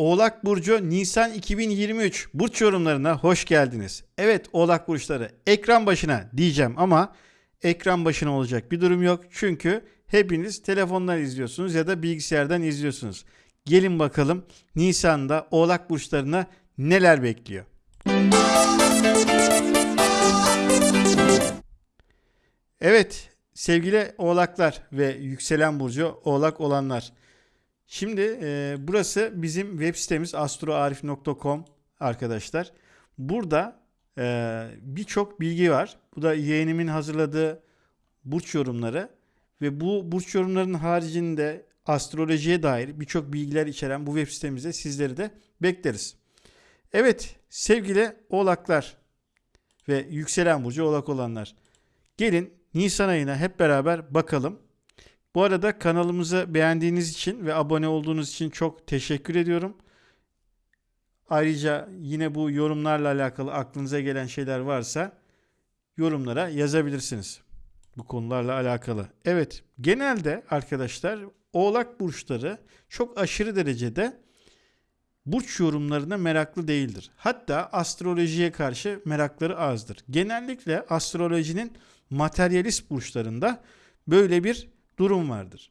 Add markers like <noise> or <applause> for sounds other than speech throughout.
Oğlak Burcu Nisan 2023 burç yorumlarına hoş geldiniz. Evet Oğlak Burçları ekran başına diyeceğim ama ekran başına olacak bir durum yok. Çünkü hepiniz telefondan izliyorsunuz ya da bilgisayardan izliyorsunuz. Gelin bakalım Nisan'da Oğlak Burçlarına neler bekliyor. Evet sevgili oğlaklar ve yükselen burcu oğlak olanlar. Şimdi e, burası bizim web sitemiz astroarif.com arkadaşlar. Burada e, birçok bilgi var. Bu da yeğenimin hazırladığı burç yorumları ve bu burç yorumlarının haricinde astrolojiye dair birçok bilgiler içeren bu web sitemizde sizleri de bekleriz. Evet sevgili oğlaklar ve yükselen burcu oğlak olanlar. Gelin Nisan ayına hep beraber bakalım. Bu arada kanalımızı beğendiğiniz için ve abone olduğunuz için çok teşekkür ediyorum. Ayrıca yine bu yorumlarla alakalı aklınıza gelen şeyler varsa yorumlara yazabilirsiniz. Bu konularla alakalı. Evet, genelde arkadaşlar Oğlak burçları çok aşırı derecede burç yorumlarına meraklı değildir. Hatta astrolojiye karşı merakları azdır. Genellikle astrolojinin materyalist burçlarında böyle bir durum vardır.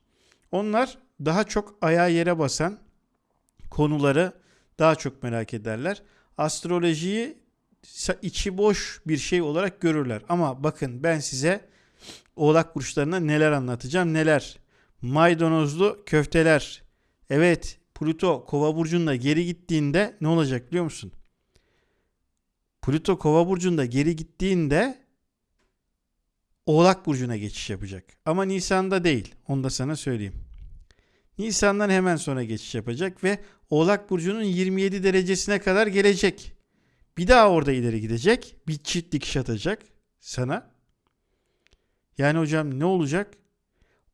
Onlar daha çok ayağa yere basan konuları daha çok merak ederler. Astrolojiyi içi boş bir şey olarak görürler. Ama bakın ben size Oğlak burçlarına neler anlatacağım neler. Maydanozlu köfteler. Evet Pluto Kova burcunda geri gittiğinde ne olacak biliyor musun? Pluto Kova burcunda geri gittiğinde Oğlak Burcu'na geçiş yapacak. Ama Nisan'da değil. Onu da sana söyleyeyim. Nisan'dan hemen sonra geçiş yapacak ve Oğlak Burcu'nun 27 derecesine kadar gelecek. Bir daha orada ileri gidecek. Bir çift dikiş atacak sana. Yani hocam ne olacak?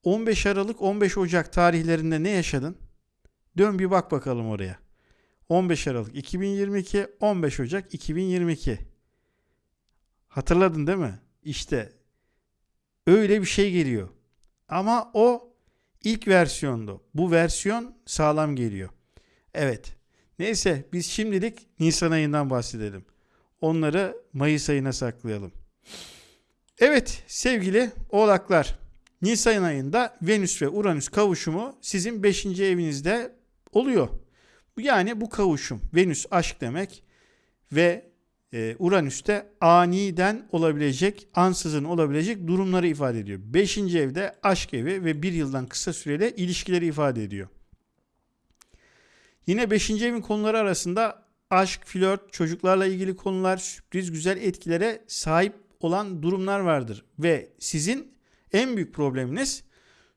15 Aralık 15 Ocak tarihlerinde ne yaşadın? Dön bir bak bakalım oraya. 15 Aralık 2022, 15 Ocak 2022. Hatırladın değil mi? İşte Öyle bir şey geliyor. Ama o ilk versiyondu. Bu versiyon sağlam geliyor. Evet. Neyse biz şimdilik Nisan ayından bahsedelim. Onları Mayıs ayına saklayalım. Evet sevgili oğlaklar. Nisan ayında Venüs ve Uranüs kavuşumu sizin 5. evinizde oluyor. Yani bu kavuşum Venüs aşk demek ve e, Uranüs'te aniden olabilecek, ansızın olabilecek durumları ifade ediyor. Beşinci evde aşk evi ve bir yıldan kısa süreli ilişkileri ifade ediyor. Yine beşinci evin konuları arasında aşk, flört, çocuklarla ilgili konular, sürpriz güzel etkilere sahip olan durumlar vardır. Ve sizin en büyük probleminiz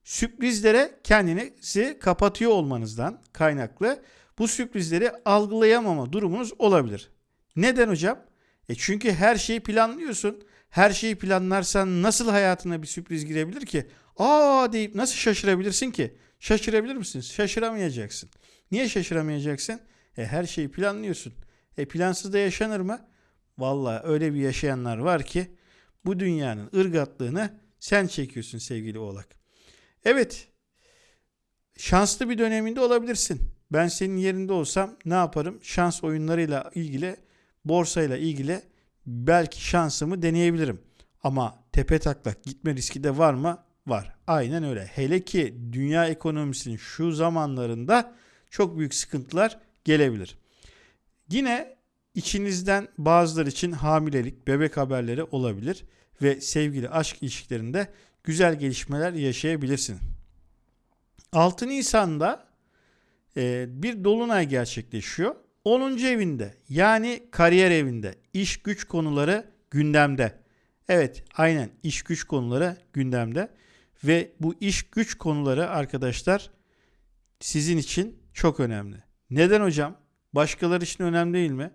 sürprizlere kendinizi kapatıyor olmanızdan kaynaklı bu sürprizleri algılayamama durumunuz olabilir. Neden hocam? E çünkü her şeyi planlıyorsun. Her şeyi planlarsan nasıl hayatına bir sürpriz girebilir ki? Aa deyip nasıl şaşırabilirsin ki? Şaşırabilir misin? Şaşıramayacaksın. Niye şaşıramayacaksın? E her şeyi planlıyorsun. E plansız da yaşanır mı? Vallahi öyle bir yaşayanlar var ki bu dünyanın ırgatlığını sen çekiyorsun sevgili oğlak. Evet şanslı bir döneminde olabilirsin. Ben senin yerinde olsam ne yaparım? Şans oyunlarıyla ilgili borsayla ilgili belki şansımı deneyebilirim. Ama tepe taklak gitme riski de var mı? Var. Aynen öyle. Hele ki dünya ekonomisinin şu zamanlarında çok büyük sıkıntılar gelebilir. Yine içinizden bazıları için hamilelik, bebek haberleri olabilir ve sevgili aşk ilişkilerinde güzel gelişmeler yaşayabilirsin. 6 Nisan'da e, bir dolunay gerçekleşiyor. 10. evinde yani kariyer evinde iş güç konuları gündemde. Evet aynen iş güç konuları gündemde ve bu iş güç konuları arkadaşlar sizin için çok önemli. Neden hocam? Başkaları için önemli değil mi?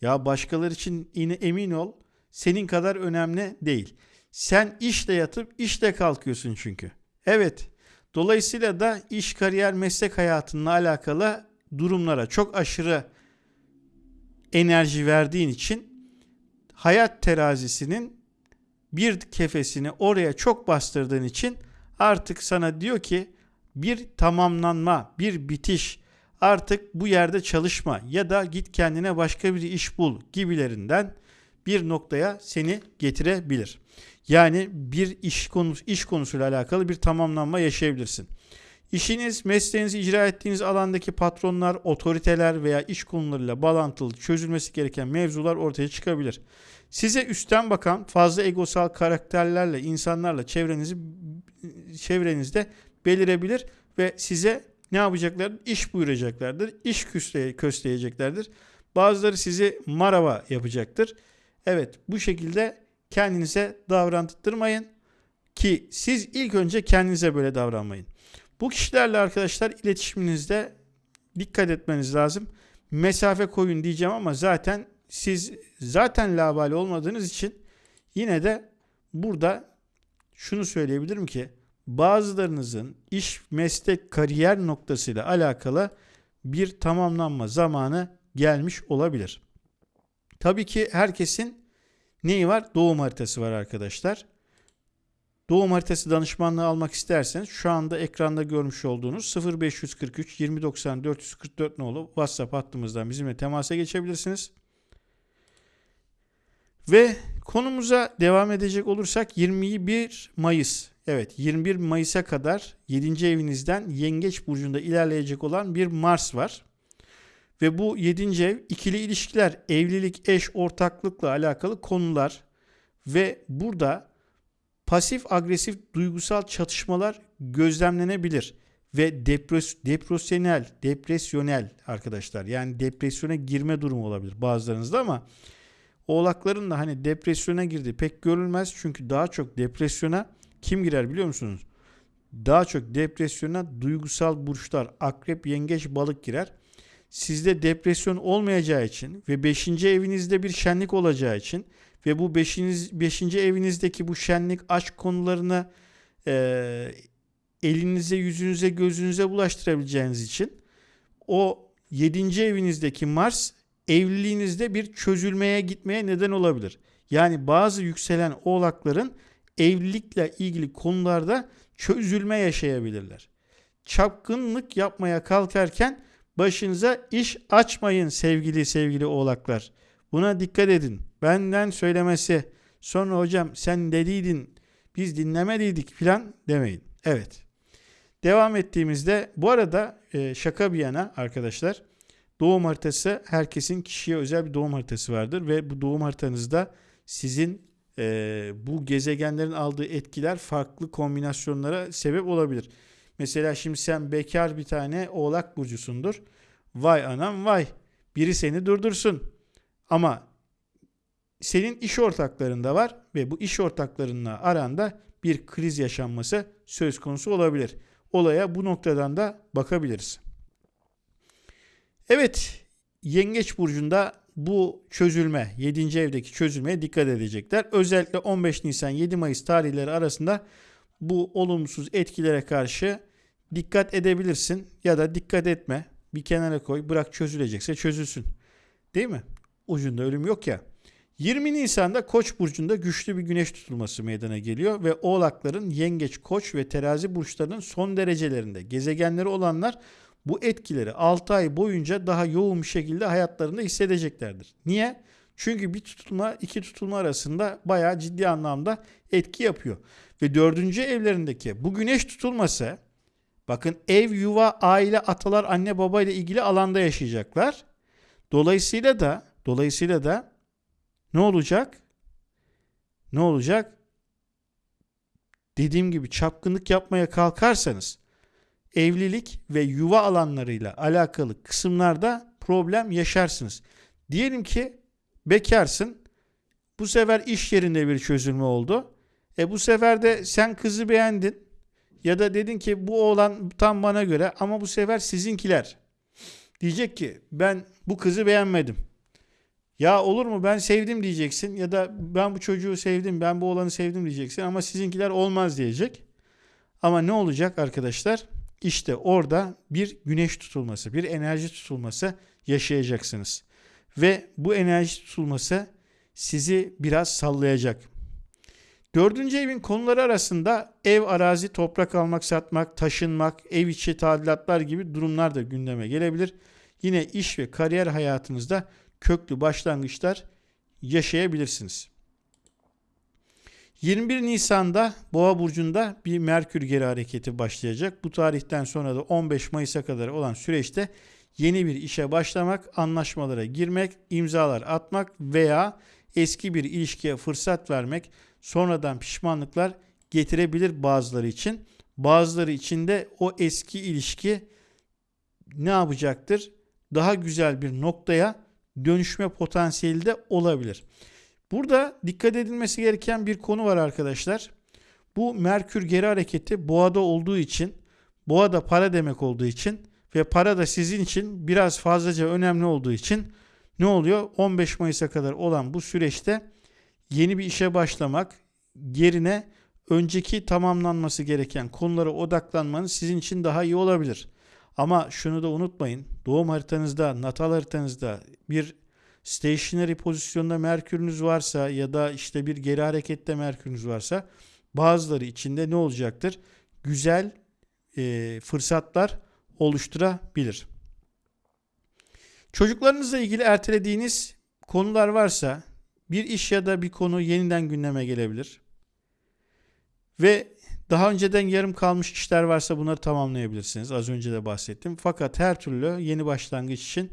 Ya başkaları için yine emin ol senin kadar önemli değil. Sen işle yatıp işle kalkıyorsun çünkü. Evet. Dolayısıyla da iş, kariyer, meslek hayatınla alakalı durumlara çok aşırı enerji verdiğin için hayat terazisinin bir kefesini oraya çok bastırdığın için artık sana diyor ki bir tamamlanma, bir bitiş, artık bu yerde çalışma ya da git kendine başka bir iş bul gibilerinden bir noktaya seni getirebilir. Yani bir iş konusu iş konusuyla alakalı bir tamamlanma yaşayabilirsin. İşiniz, mesleğinizi icra ettiğiniz alandaki patronlar, otoriteler veya iş konularıyla bağlantılı çözülmesi gereken mevzular ortaya çıkabilir. Size üstten bakan fazla egosal karakterlerle, insanlarla çevrenizi çevrenizde belirebilir ve size ne yapacaklar? İş buyuracaklardır. İş kösteyeceklerdir. Bazıları sizi marava yapacaktır. Evet bu şekilde kendinize davranttırmayın ki siz ilk önce kendinize böyle davranmayın. Bu kişilerle arkadaşlar iletişiminizde dikkat etmeniz lazım. Mesafe koyun diyeceğim ama zaten siz zaten labali olmadığınız için yine de burada şunu söyleyebilirim ki bazılarınızın iş, meslek, kariyer noktasıyla alakalı bir tamamlanma zamanı gelmiş olabilir. Tabii ki herkesin neyi var? Doğum haritası var arkadaşlar. Doğum haritası danışmanlığı almak isterseniz şu anda ekranda görmüş olduğunuz 0543 2090 444 nolu WhatsApp hattımızdan bizimle temasa geçebilirsiniz. Ve konumuza devam edecek olursak 21 Mayıs. Evet 21 Mayıs'a kadar 7. evinizden Yengeç Burcu'nda ilerleyecek olan bir Mars var. Ve bu 7. ev ikili ilişkiler, evlilik, eş, ortaklıkla alakalı konular ve burada pasif agresif duygusal çatışmalar gözlemlenebilir ve depres depresyonel, depresyonel arkadaşlar. Yani depresyona girme durumu olabilir bazılarınızda ama Oğlakların da hani depresyona girdi pek görülmez. Çünkü daha çok depresyona kim girer biliyor musunuz? Daha çok depresyona duygusal burçlar, akrep, yengeç, balık girer. Sizde depresyon olmayacağı için ve 5. evinizde bir şenlik olacağı için ve bu 5. Beş, evinizdeki bu şenlik aşk konularını e, elinize, yüzünüze, gözünüze bulaştırabileceğiniz için o 7. evinizdeki Mars evliliğinizde bir çözülmeye gitmeye neden olabilir. Yani bazı yükselen oğlakların evlilikle ilgili konularda çözülme yaşayabilirler. Çapkınlık yapmaya kalkarken başınıza iş açmayın sevgili sevgili oğlaklar. Buna dikkat edin. Benden söylemesi sonra hocam sen dediydin biz dinlemediydik filan demeyin. Evet. Devam ettiğimizde bu arada e, şaka bir yana arkadaşlar doğum haritası herkesin kişiye özel bir doğum haritası vardır ve bu doğum haritanızda sizin e, bu gezegenlerin aldığı etkiler farklı kombinasyonlara sebep olabilir. Mesela şimdi sen bekar bir tane oğlak burcusundur. Vay anam vay. Biri seni durdursun. Ama senin iş ortaklarında var ve bu iş ortaklarınla aranda bir kriz yaşanması söz konusu olabilir. Olaya bu noktadan da bakabiliriz. Evet, Yengeç burcunda bu çözülme, 7. evdeki çözülmeye dikkat edecekler. Özellikle 15 Nisan 7 Mayıs tarihleri arasında bu olumsuz etkilere karşı dikkat edebilirsin ya da dikkat etme. Bir kenara koy, bırak çözülecekse çözülsün. Değil mi? Ucunda ölüm yok ya. 20 Nisan'da Koç burcunda güçlü bir güneş tutulması meydana geliyor ve Oğlakların Yengeç, Koç ve Terazi burçlarının son derecelerinde gezegenleri olanlar bu etkileri 6 ay boyunca daha yoğun bir şekilde hayatlarında hissedeceklerdir. Niye? Çünkü bir tutulma iki tutulma arasında bayağı ciddi anlamda etki yapıyor. Ve dördüncü evlerindeki bu güneş tutulması bakın ev, yuva, aile, atalar, anne, baba ile ilgili alanda yaşayacaklar. Dolayısıyla da dolayısıyla da ne olacak? Ne olacak? Dediğim gibi çapkınlık yapmaya kalkarsanız evlilik ve yuva alanlarıyla alakalı kısımlarda problem yaşarsınız. Diyelim ki bekarsın. Bu sefer iş yerinde bir çözülme oldu. E bu sefer de sen kızı beğendin. Ya da dedin ki bu oğlan tam bana göre ama bu sefer sizinkiler. Diyecek ki ben bu kızı beğenmedim. Ya olur mu ben sevdim diyeceksin ya da ben bu çocuğu sevdim ben bu oğlanı sevdim diyeceksin ama sizinkiler olmaz diyecek. Ama ne olacak arkadaşlar? İşte orada bir güneş tutulması, bir enerji tutulması yaşayacaksınız. Ve bu enerji tutulması sizi biraz sallayacak. Dördüncü evin konuları arasında ev, arazi, toprak almak, satmak, taşınmak, ev içi tadilatlar gibi durumlar da gündeme gelebilir. Yine iş ve kariyer hayatınızda köklü başlangıçlar yaşayabilirsiniz. 21 Nisan'da Boğa burcunda bir Merkür geri hareketi başlayacak. Bu tarihten sonra da 15 Mayıs'a kadar olan süreçte yeni bir işe başlamak, anlaşmalara girmek, imzalar atmak veya eski bir ilişkiye fırsat vermek sonradan pişmanlıklar getirebilir bazıları için. Bazıları için de o eski ilişki ne yapacaktır? Daha güzel bir noktaya dönüşme potansiyeli de olabilir. Burada dikkat edilmesi gereken bir konu var arkadaşlar. Bu Merkür geri hareketi boğada olduğu için, boğada para demek olduğu için ve para da sizin için biraz fazlaca önemli olduğu için ne oluyor? 15 Mayıs'a kadar olan bu süreçte yeni bir işe başlamak yerine önceki tamamlanması gereken konulara odaklanmanız sizin için daha iyi olabilir. Ama şunu da unutmayın. Doğum haritanızda, natal haritanızda bir stationary pozisyonda Merkür'ünüz varsa ya da işte bir geri harekette Merkür'ünüz varsa bazıları içinde ne olacaktır? Güzel e, fırsatlar oluşturabilir. Çocuklarınızla ilgili ertelediğiniz konular varsa bir iş ya da bir konu yeniden gündeme gelebilir. Ve daha önceden yarım kalmış işler varsa bunları tamamlayabilirsiniz. Az önce de bahsettim. Fakat her türlü yeni başlangıç için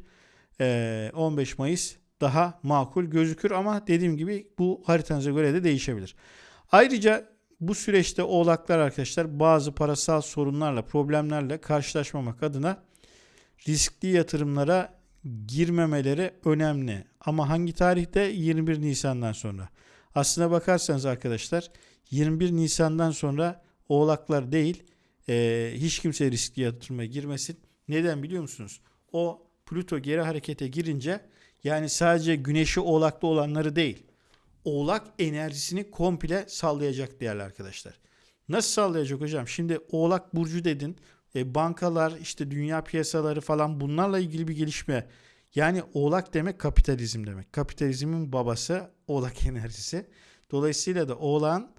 15 Mayıs daha makul gözükür ama dediğim gibi bu haritanıza göre de değişebilir. Ayrıca bu süreçte oğlaklar arkadaşlar bazı parasal sorunlarla, problemlerle karşılaşmamak adına riskli yatırımlara girmemeleri önemli. Ama hangi tarihte? 21 Nisan'dan sonra. Aslına bakarsanız arkadaşlar 21 Nisan'dan sonra oğlaklar değil e, hiç kimse riskli yatırıma girmesin. Neden biliyor musunuz? O Plüto geri harekete girince yani sadece güneşi oğlakta olanları değil. Oğlak enerjisini komple sallayacak değerli arkadaşlar. Nasıl sallayacak hocam? Şimdi oğlak burcu dedin. E, bankalar işte dünya piyasaları falan bunlarla ilgili bir gelişme. Yani oğlak demek kapitalizm demek. Kapitalizmin babası oğlak <laughs> enerjisi. Dolayısıyla da oğlan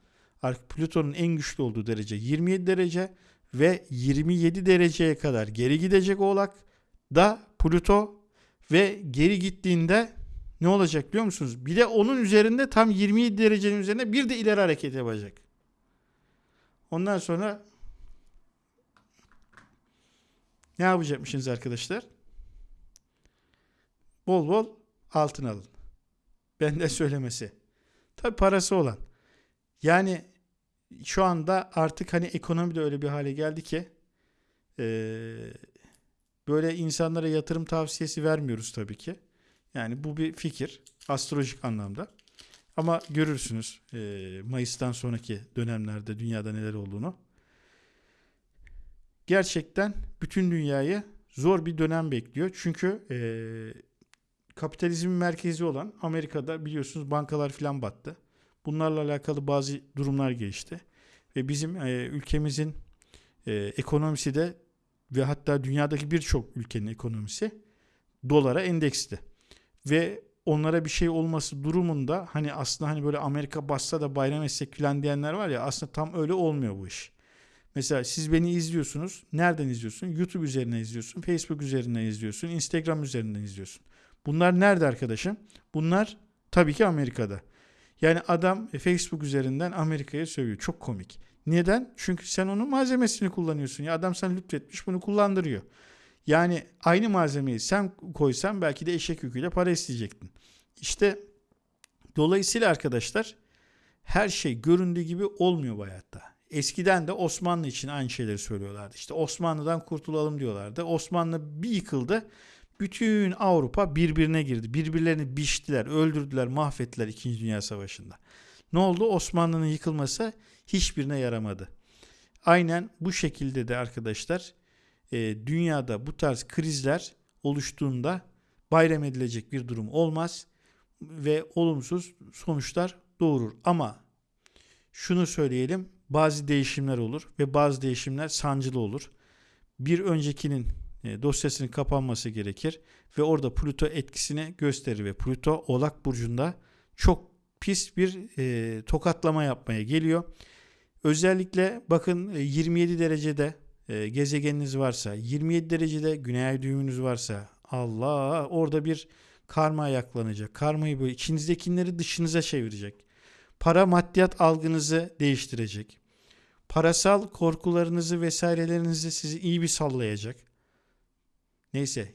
Plüton'un en güçlü olduğu derece 27 derece ve 27 dereceye kadar geri gidecek oğlak da Plüto ve geri gittiğinde ne olacak biliyor musunuz? Bir de onun üzerinde tam 27 derecenin üzerinde bir de ileri hareket yapacak. Ondan sonra ne yapacakmışsınız arkadaşlar? Bol bol altın alın. Benden söylemesi. Tabi parası olan. Yani şu anda artık hani ekonomi de öyle bir hale geldi ki ee, böyle insanlara yatırım tavsiyesi vermiyoruz tabii ki. Yani bu bir fikir astrolojik anlamda. Ama görürsünüz e, Mayıs'tan sonraki dönemlerde dünyada neler olduğunu. Gerçekten bütün dünyayı zor bir dönem bekliyor. Çünkü e, kapitalizmin merkezi olan Amerika'da biliyorsunuz bankalar filan battı. Bunlarla alakalı bazı durumlar gelişti. Ve bizim e, ülkemizin e, ekonomisi de ve hatta dünyadaki birçok ülkenin ekonomisi dolara endeksli. Ve onlara bir şey olması durumunda hani aslında hani böyle Amerika bassa da bayram etsek filan diyenler var ya aslında tam öyle olmuyor bu iş. Mesela siz beni izliyorsunuz. Nereden izliyorsun? YouTube üzerinden izliyorsun. Facebook üzerinden izliyorsun. Instagram üzerinden izliyorsun. Bunlar nerede arkadaşım? Bunlar tabii ki Amerika'da. Yani adam Facebook üzerinden Amerika'ya sövüyor. Çok komik. Neden? Çünkü sen onun malzemesini kullanıyorsun. Ya adam sana lütfetmiş bunu kullandırıyor. Yani aynı malzemeyi sen koysan belki de eşek yüküyle para isteyecektin. İşte dolayısıyla arkadaşlar her şey göründüğü gibi olmuyor bu hayatta. Eskiden de Osmanlı için aynı şeyleri söylüyorlardı. İşte Osmanlı'dan kurtulalım diyorlardı. Osmanlı bir yıkıldı. Bütün Avrupa birbirine girdi. Birbirlerini biçtiler, öldürdüler, mahvettiler 2. Dünya Savaşı'nda. Ne oldu? Osmanlı'nın yıkılması hiçbirine yaramadı. Aynen bu şekilde de arkadaşlar e, dünyada bu tarz krizler oluştuğunda bayram edilecek bir durum olmaz ve olumsuz sonuçlar doğurur. Ama şunu söyleyelim bazı değişimler olur ve bazı değişimler sancılı olur. Bir öncekinin e, dosyasının kapanması gerekir ve orada Plüto etkisini gösterir ve Plüto Oğlak burcunda çok pis bir e, tokatlama yapmaya geliyor. Özellikle bakın e, 27 derecede e, gezegeniniz varsa, 27 derecede güney düğümünüz varsa Allah orada bir karma ayaklanacak. Karmayı böyle içinizdekileri dışınıza çevirecek. Para maddiyat algınızı değiştirecek. Parasal korkularınızı vesairelerinizi sizi iyi bir sallayacak. Neyse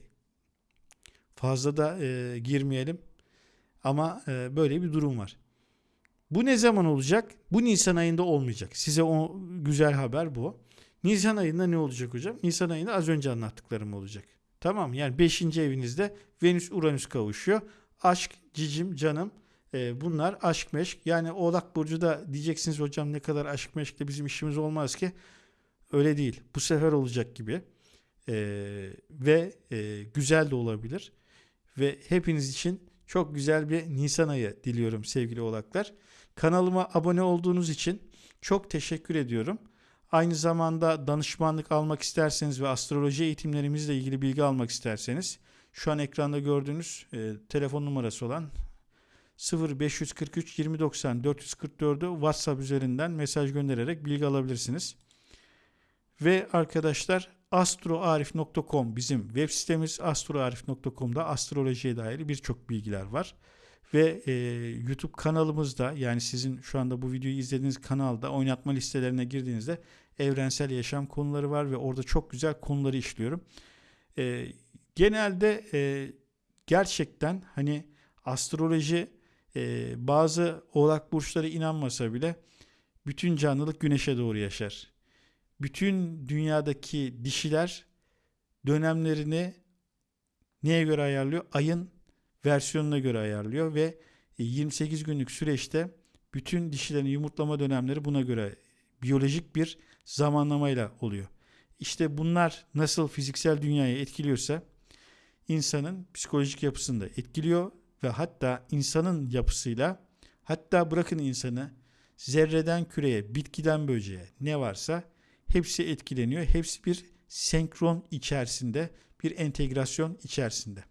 fazla da e, girmeyelim. Ama e, böyle bir durum var. Bu ne zaman olacak? Bu Nisan ayında olmayacak. Size o güzel haber bu. Nisan ayında ne olacak hocam? Nisan ayında az önce anlattıklarım olacak. Tamam yani 5. evinizde Venüs Uranüs kavuşuyor. Aşk, cicim, canım e, bunlar aşk meşk. Yani Oğlak Burcu da diyeceksiniz hocam ne kadar aşk meşkle bizim işimiz olmaz ki. Öyle değil. Bu sefer olacak gibi. E, ve e, güzel de olabilir. Ve hepiniz için çok güzel bir Nisan ayı diliyorum sevgili oğlaklar. Kanalıma abone olduğunuz için çok teşekkür ediyorum. Aynı zamanda danışmanlık almak isterseniz ve astroloji eğitimlerimizle ilgili bilgi almak isterseniz şu an ekranda gördüğünüz e, telefon numarası olan 0543 2090 444'ü WhatsApp üzerinden mesaj göndererek bilgi alabilirsiniz. Ve arkadaşlar astroarif.com bizim web sitemiz astroarif.com'da astrolojiye dair birçok bilgiler var. Ve e, YouTube kanalımızda yani sizin şu anda bu videoyu izlediğiniz kanalda oynatma listelerine girdiğinizde evrensel yaşam konuları var ve orada çok güzel konuları işliyorum. E, genelde e, gerçekten hani astroloji e, bazı oğlak burçları inanmasa bile bütün canlılık güneşe doğru yaşar. Bütün dünyadaki dişiler dönemlerini neye göre ayarlıyor? Ayın versiyonuna göre ayarlıyor ve 28 günlük süreçte bütün dişilerin yumurtlama dönemleri buna göre biyolojik bir zamanlamayla oluyor. İşte bunlar nasıl fiziksel dünyayı etkiliyorsa insanın psikolojik yapısını da etkiliyor ve hatta insanın yapısıyla hatta bırakın insanı zerreden küreye, bitkiden böceğe ne varsa hepsi etkileniyor. Hepsi bir senkron içerisinde, bir entegrasyon içerisinde.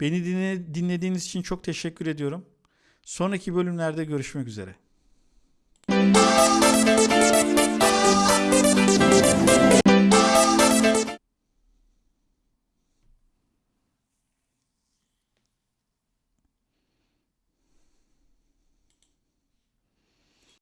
Beni dinle, dinlediğiniz için çok teşekkür ediyorum. Sonraki bölümlerde görüşmek üzere.